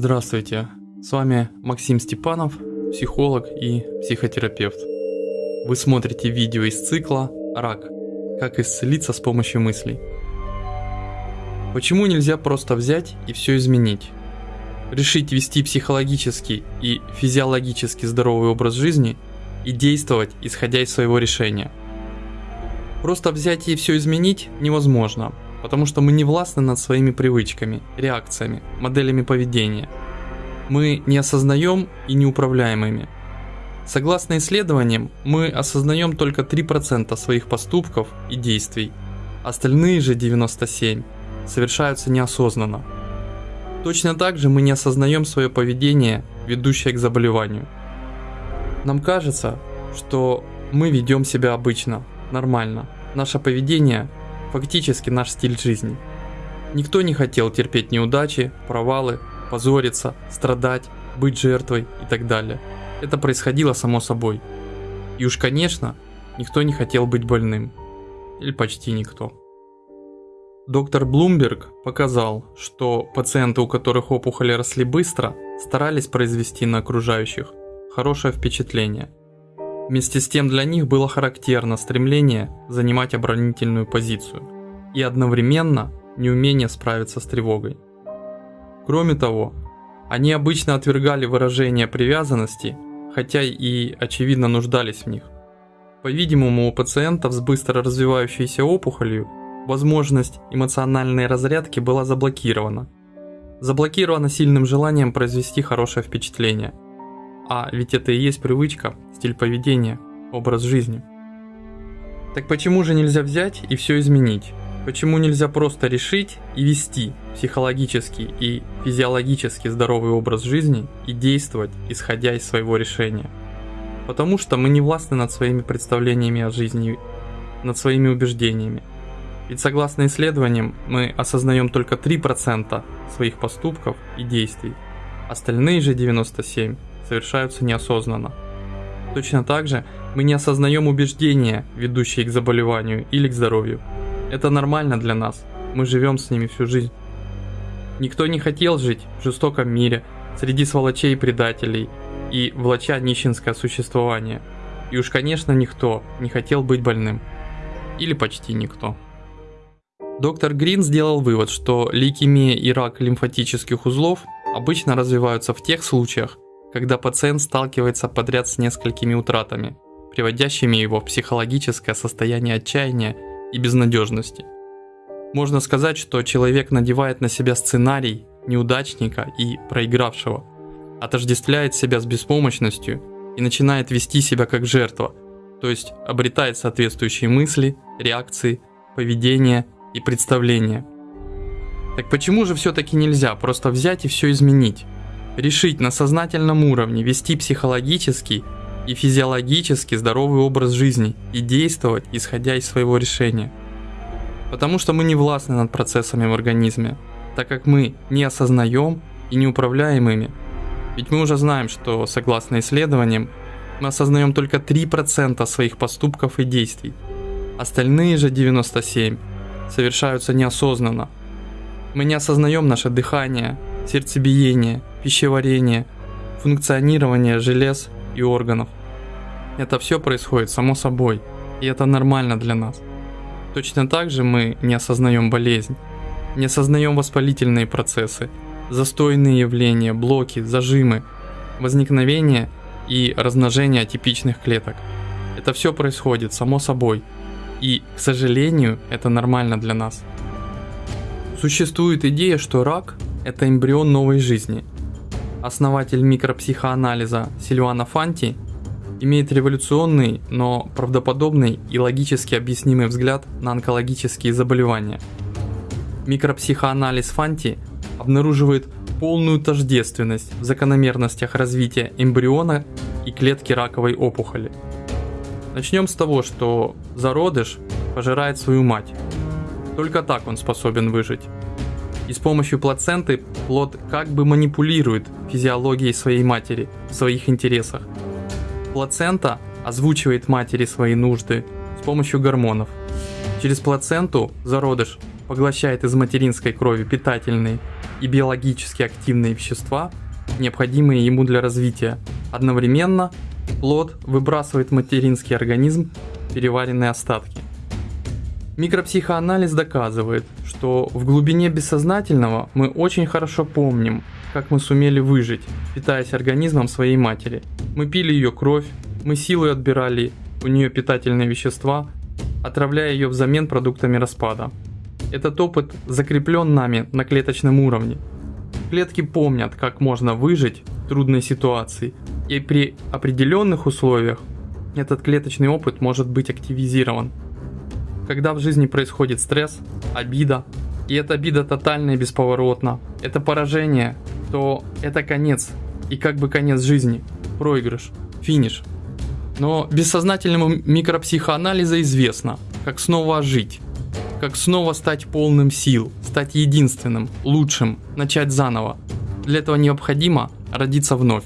Здравствуйте, с вами Максим Степанов, психолог и психотерапевт. Вы смотрите видео из цикла «Рак. Как исцелиться с помощью мыслей». Почему нельзя просто взять и все изменить? Решить вести психологически и физиологически здоровый образ жизни и действовать, исходя из своего решения. Просто взять и все изменить невозможно – потому что мы не властны над своими привычками, реакциями, моделями поведения. Мы не осознаем и не управляем ими. Согласно исследованиям, мы осознаем только 3% своих поступков и действий, остальные же 97% совершаются неосознанно. Точно так же мы не осознаем свое поведение, ведущее к заболеванию. Нам кажется, что мы ведем себя обычно, нормально. Наше поведение фактически наш стиль жизни. Никто не хотел терпеть неудачи, провалы, позориться, страдать, быть жертвой и так далее. Это происходило само собой. И уж конечно, никто не хотел быть больным. Или почти никто. Доктор Блумберг показал, что пациенты, у которых опухоли росли быстро, старались произвести на окружающих хорошее впечатление – Вместе с тем для них было характерно стремление занимать оборонительную позицию и одновременно неумение справиться с тревогой. Кроме того, они обычно отвергали выражение привязанности, хотя и очевидно нуждались в них. По-видимому, у пациентов с быстро развивающейся опухолью возможность эмоциональной разрядки была заблокирована. Заблокирована сильным желанием произвести хорошее впечатление – а ведь это и есть привычка, стиль поведения, образ жизни. Так почему же нельзя взять и все изменить? Почему нельзя просто решить и вести психологический и физиологически здоровый образ жизни и действовать, исходя из своего решения? Потому что мы не властны над своими представлениями о жизни, над своими убеждениями. Ведь согласно исследованиям, мы осознаем только 3% своих поступков и действий. Остальные же 97% совершаются неосознанно. Точно так же мы не осознаем убеждения, ведущие к заболеванию или к здоровью. Это нормально для нас, мы живем с ними всю жизнь. Никто не хотел жить в жестоком мире, среди сволочей и предателей, и влача нищенское существование. И уж конечно никто не хотел быть больным. Или почти никто. Доктор Грин сделал вывод, что лейкемия и рак лимфатических узлов обычно развиваются в тех случаях, когда пациент сталкивается подряд с несколькими утратами, приводящими его в психологическое состояние отчаяния и безнадежности. Можно сказать, что человек надевает на себя сценарий неудачника и проигравшего, отождествляет себя с беспомощностью и начинает вести себя как жертва, то есть обретает соответствующие мысли, реакции, поведение и представления. Так почему же все-таки нельзя просто взять и все изменить? Решить на сознательном уровне вести психологический и физиологически здоровый образ жизни и действовать, исходя из своего решения. Потому что мы не властны над процессами в организме, так как мы не осознаем и не управляем ими. Ведь мы уже знаем, что согласно исследованиям, мы осознаем только 3% своих поступков и действий. Остальные же 97 совершаются неосознанно. Мы не осознаем наше дыхание, сердцебиение, пищеварение, функционирование желез и органов. Это все происходит само собой, и это нормально для нас. Точно так же мы не осознаем болезнь, не осознаем воспалительные процессы, застойные явления, блоки, зажимы, возникновение и размножение атипичных клеток. Это все происходит само собой, и, к сожалению, это нормально для нас. Существует идея, что рак – это эмбрион новой жизни – основатель микропсихоанализа Сильвана Фанти, имеет революционный, но правдоподобный и логически объяснимый взгляд на онкологические заболевания. Микропсихоанализ Фанти обнаруживает полную тождественность в закономерностях развития эмбриона и клетки раковой опухоли. Начнем с того, что зародыш пожирает свою мать. Только так он способен выжить и с помощью плаценты плод как бы манипулирует физиологией своей матери в своих интересах. Плацента озвучивает матери свои нужды с помощью гормонов. Через плаценту зародыш поглощает из материнской крови питательные и биологически активные вещества, необходимые ему для развития. Одновременно плод выбрасывает в материнский организм переваренные остатки. Микропсихоанализ доказывает, что в глубине бессознательного мы очень хорошо помним, как мы сумели выжить, питаясь организмом своей матери. Мы пили ее кровь, мы силой отбирали у нее питательные вещества, отравляя ее взамен продуктами распада. Этот опыт закреплен нами на клеточном уровне. Клетки помнят, как можно выжить в трудной ситуации, и при определенных условиях этот клеточный опыт может быть активизирован. Когда в жизни происходит стресс, обида, и эта обида тотальна и бесповоротна, это поражение, то это конец, и как бы конец жизни, проигрыш, финиш. Но бессознательному микропсихоанализа известно, как снова ожить, как снова стать полным сил, стать единственным, лучшим, начать заново. Для этого необходимо родиться вновь.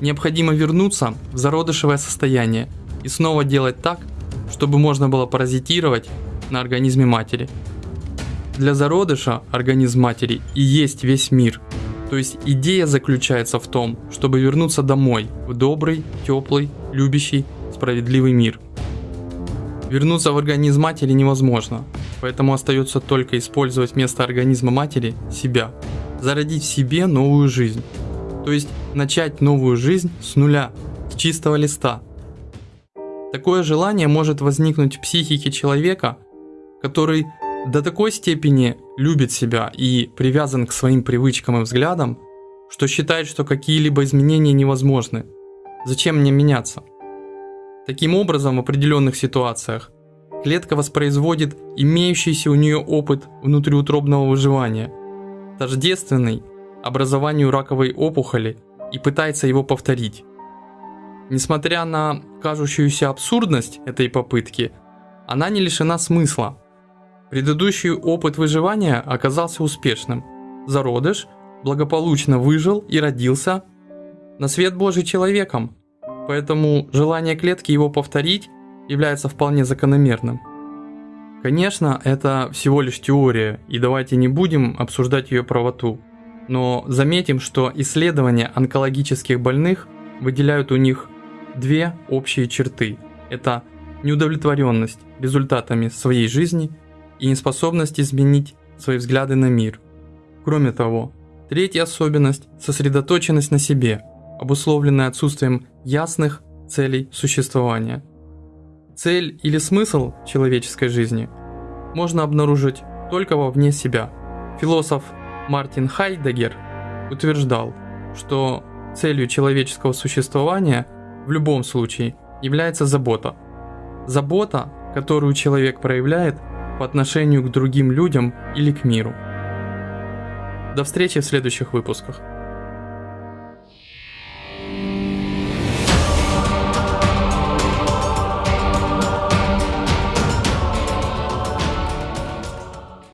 Необходимо вернуться в зародышевое состояние и снова делать так, чтобы можно было паразитировать на организме матери. Для зародыша организм матери и есть весь мир. То есть идея заключается в том, чтобы вернуться домой, в добрый, теплый, любящий, справедливый мир. Вернуться в организм матери невозможно, поэтому остается только использовать вместо организма матери себя, зародить в себе новую жизнь. То есть начать новую жизнь с нуля, с чистого листа. Такое желание может возникнуть в психике человека, который до такой степени любит себя и привязан к своим привычкам и взглядам, что считает, что какие-либо изменения невозможны. Зачем мне меняться? Таким образом, в определенных ситуациях клетка воспроизводит имеющийся у нее опыт внутриутробного выживания, тождественный образованию раковой опухоли и пытается его повторить. Несмотря на кажущуюся абсурдность этой попытки, она не лишена смысла. Предыдущий опыт выживания оказался успешным. Зародыш благополучно выжил и родился на свет Божий человеком, поэтому желание клетки его повторить является вполне закономерным. Конечно, это всего лишь теория, и давайте не будем обсуждать ее правоту. Но заметим, что исследования онкологических больных выделяют у них две общие черты. Это неудовлетворенность результатами своей жизни и неспособность изменить свои взгляды на мир. Кроме того, третья особенность – сосредоточенность на себе, обусловленная отсутствием ясных целей существования. Цель или смысл человеческой жизни можно обнаружить только вовне себя. Философ Мартин Хайдегер утверждал, что целью человеческого существования в любом случае является забота. Забота, которую человек проявляет по отношению к другим людям или к миру. До встречи в следующих выпусках.